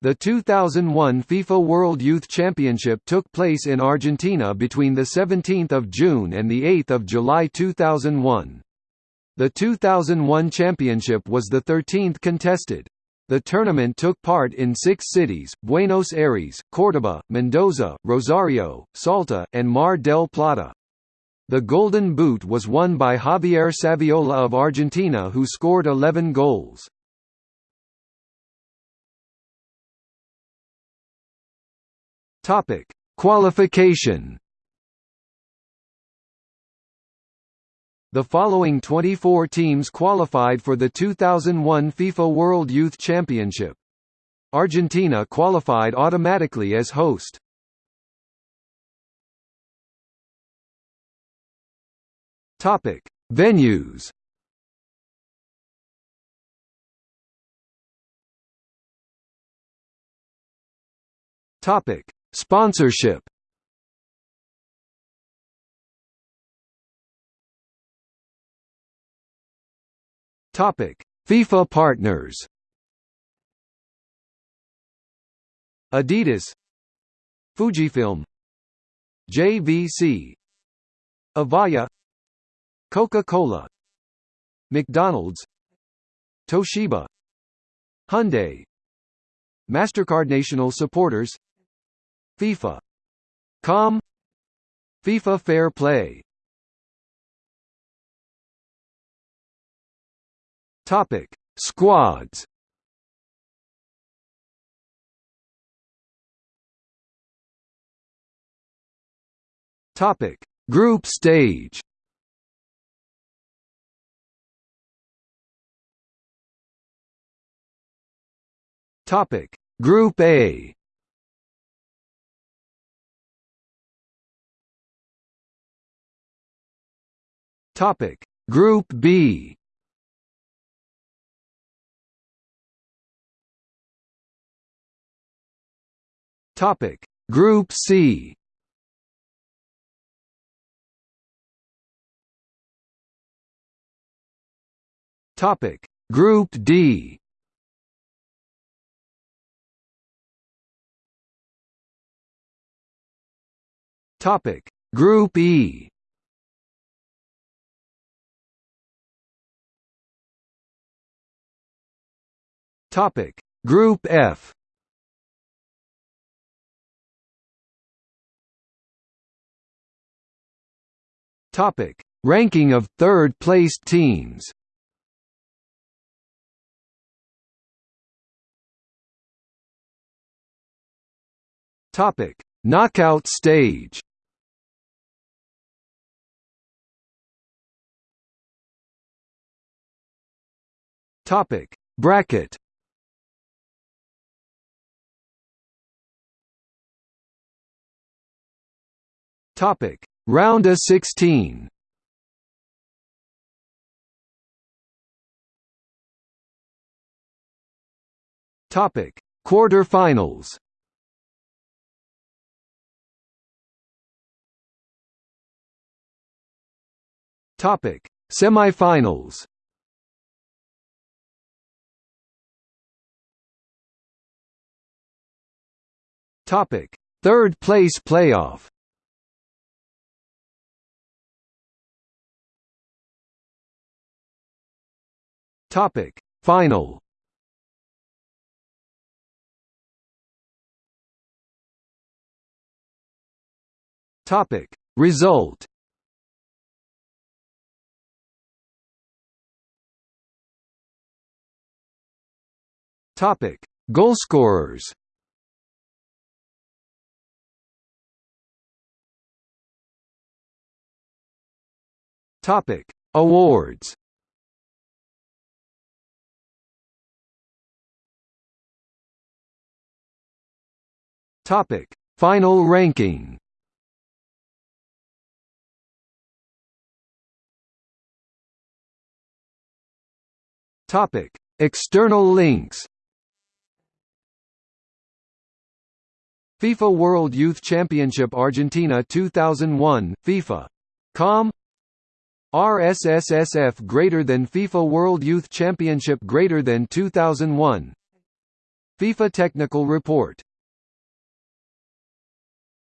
The 2001 FIFA World Youth Championship took place in Argentina between 17 June and 8 July 2001. The 2001 championship was the 13th contested. The tournament took part in six cities, Buenos Aires, Córdoba, Mendoza, Rosario, Salta, and Mar del Plata. The Golden Boot was won by Javier Saviola of Argentina who scored 11 goals. Topic: Qualification. The following 24 teams qualified for the 2001 FIFA World Youth Championship. Argentina qualified automatically as host. Topic: Venues. Topic: Sponsorship. Topic: FIFA partners. Adidas, Fujifilm, JVC, Avaya, Coca-Cola, McDonald's, Toshiba, Hyundai, Mastercard national supporters FIFA. Com FIFA Fair Play Topic: Squads. Topic: Group stage. Topic: Group A. Topic. Group B. Topic. Group C. Topic. Group D. Topic. Group E Topic. Group F. Topic. Ranking of third placed teams. Topic. Knockout stage. Topic. Bracket Topic: Round of 16. Topic: Quarterfinals. Topic: Semifinals. Topic: Third place playoff. Topic. Final. Topic. Result. Topic. Goalscorers Topic. Awards Topic: Final ranking. Topic: External links. FIFA World Youth Championship Argentina 2001 FIFA.com RSSSF greater than FIFA World Youth Championship greater than 2001 FIFA Technical Report